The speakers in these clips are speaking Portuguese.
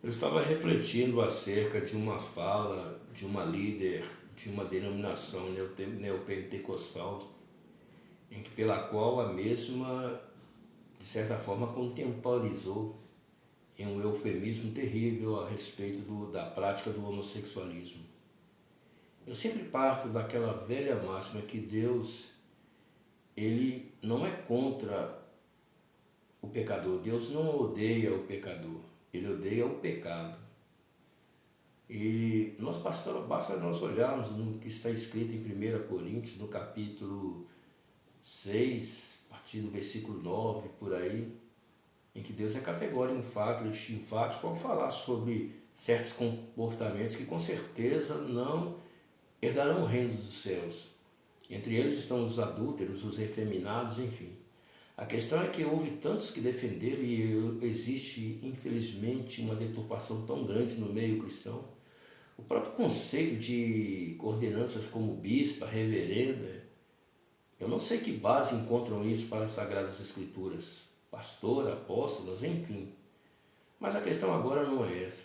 Eu estava refletindo acerca de uma fala de uma líder de uma denominação neopentecostal, em que, pela qual a mesma, de certa forma, contemporizou em um eufemismo terrível a respeito do, da prática do homossexualismo. Eu sempre parto daquela velha máxima que Deus, ele não é contra o pecador. Deus não odeia o pecador, ele odeia o pecado. E nós basta, basta nós olharmos no que está escrito em 1 Coríntios, no capítulo 6, a partir do versículo 9, por aí, em que Deus é categórico, enfático, enfático ao falar sobre certos comportamentos que com certeza não herdarão o reino dos céus. Entre eles estão os adúlteros, os efeminados, enfim. A questão é que houve tantos que defenderam e existe, infelizmente, uma deturpação tão grande no meio cristão o próprio conceito de coordenanças como bispa, reverenda, eu não sei que base encontram isso para as Sagradas Escrituras, pastor, apóstolos, enfim. Mas a questão agora não é essa.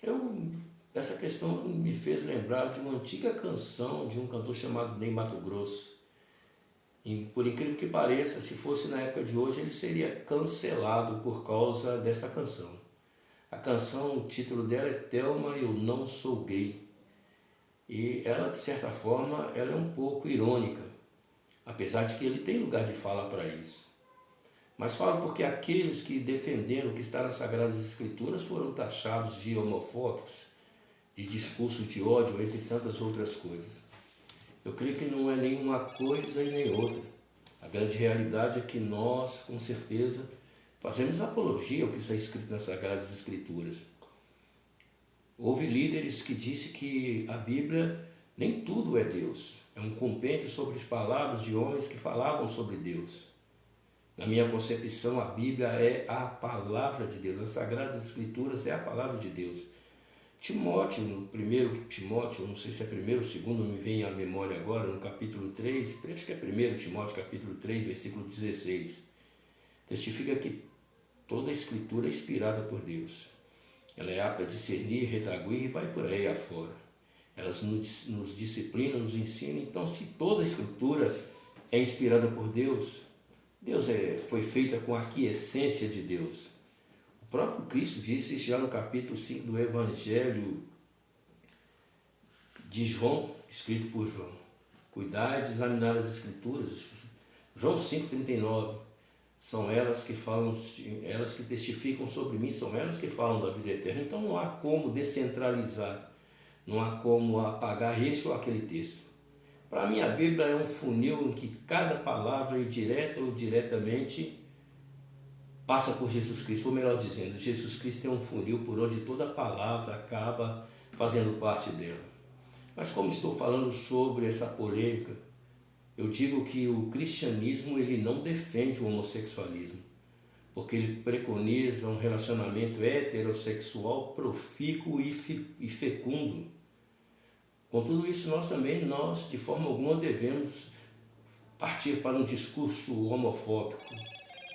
Eu, essa questão me fez lembrar de uma antiga canção de um cantor chamado Ney Mato Grosso. E, por incrível que pareça, se fosse na época de hoje, ele seria cancelado por causa dessa canção. A canção, o título dela é Thelma, Eu Não Sou Gay. E ela, de certa forma, ela é um pouco irônica, apesar de que ele tem lugar de fala para isso. Mas fala porque aqueles que defenderam o que está nas Sagradas Escrituras foram taxados de homofóbicos, de discurso de ódio, entre tantas outras coisas. Eu creio que não é nenhuma coisa e nem outra. A grande realidade é que nós, com certeza, Fazemos apologia ao que está escrito nas Sagradas Escrituras. Houve líderes que disse que a Bíblia nem tudo é Deus. É um compêndio sobre as palavras de homens que falavam sobre Deus. Na minha concepção, a Bíblia é a palavra de Deus. As Sagradas Escrituras é a palavra de Deus. Timóteo, no primeiro Timóteo, não sei se é primeiro ou segundo, me vem à memória agora, no capítulo 3, acho que é primeiro Timóteo, capítulo 3, versículo 16. Testifica que Toda a escritura é inspirada por Deus. Ela é apta a discernir, redaguir e vai por aí afora. Elas nos, disciplinam, nos ensinam. Então, se toda a escritura é inspirada por Deus, Deus é, foi feita com a quiescência de Deus. O próprio Cristo disse já no capítulo 5 do Evangelho de João, escrito por João. Cuidar de examinar as escrituras. João 5,39 são elas que falam, elas que testificam sobre mim, são elas que falam da vida eterna. Então não há como descentralizar, não há como apagar esse ou aquele texto. Para mim a Bíblia é um funil em que cada palavra, direta ou diretamente, passa por Jesus Cristo, ou melhor dizendo, Jesus Cristo é um funil por onde toda palavra acaba fazendo parte dela. Mas como estou falando sobre essa polêmica, eu digo que o cristianismo ele não defende o homossexualismo, porque ele preconiza um relacionamento heterossexual profícuo e fecundo. Com tudo isso, nós também, nós, de forma alguma, devemos partir para um discurso homofóbico,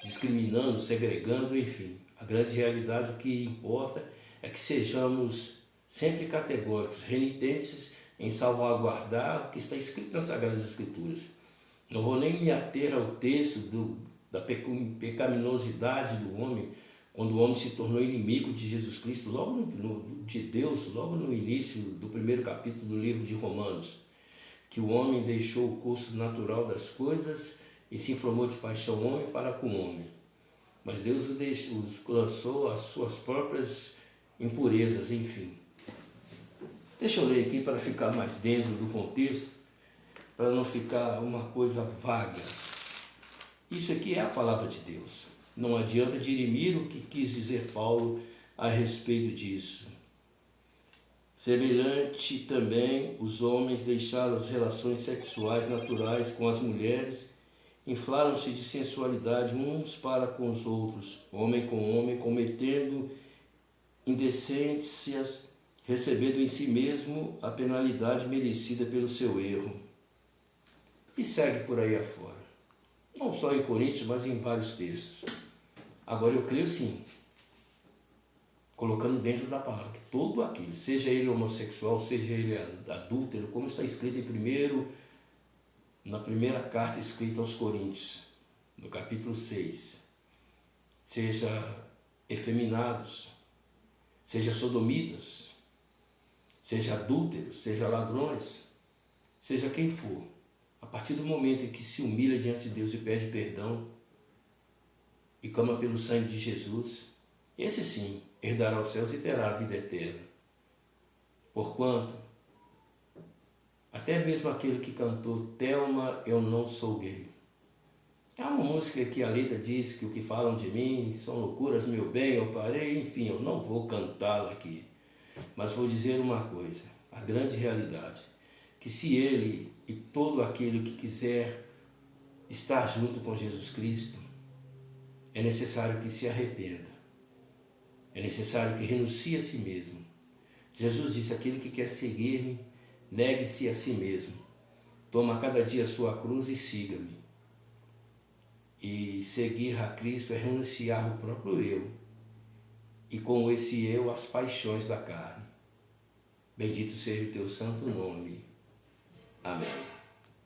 discriminando, segregando, enfim. A grande realidade, o que importa é que sejamos sempre categóricos, renitentes em salvaguardar o que está escrito nas Sagradas Escrituras. Não vou nem me ater ao texto do, da pecaminosidade do homem, quando o homem se tornou inimigo de Jesus Cristo, logo no, no, de Deus, logo no início do primeiro capítulo do livro de Romanos, que o homem deixou o curso natural das coisas e se informou de paixão homem para com homem. Mas Deus os lançou às suas próprias impurezas, enfim. Deixa eu ler aqui para ficar mais dentro do contexto para não ficar uma coisa vaga. Isso aqui é a palavra de Deus. Não adianta dirimir o que quis dizer Paulo a respeito disso. Semelhante também, os homens deixaram as relações sexuais naturais com as mulheres, inflaram-se de sensualidade uns para com os outros, homem com homem, cometendo indecências, recebendo em si mesmo a penalidade merecida pelo seu erro e segue por aí afora. Não só em Coríntios, mas em vários textos. Agora eu creio sim colocando dentro da palavra que todo aquele, seja ele homossexual, seja ele adúltero, como está escrito em primeiro, na primeira carta escrita aos Coríntios, no capítulo 6, seja efeminados, seja sodomitas, seja adúlteros, seja ladrões, seja quem for, a partir do momento em que se humilha diante de Deus e pede perdão e clama pelo sangue de Jesus, esse sim herdará os céus e terá a vida eterna. Porquanto, até mesmo aquele que cantou Telma, eu não sou gay. É uma música que a letra diz que o que falam de mim são loucuras, meu bem, eu parei, enfim, eu não vou cantá-la aqui. Mas vou dizer uma coisa, a grande realidade, que se ele e todo aquele que quiser estar junto com Jesus Cristo, é necessário que se arrependa é necessário que renuncie a si mesmo. Jesus disse: aquele que quer seguir-me, negue-se a si mesmo. Toma cada dia sua cruz e siga-me. E seguir a Cristo é renunciar o próprio eu. E com esse eu, as paixões da carne. Bendito seja o teu santo nome. Amém.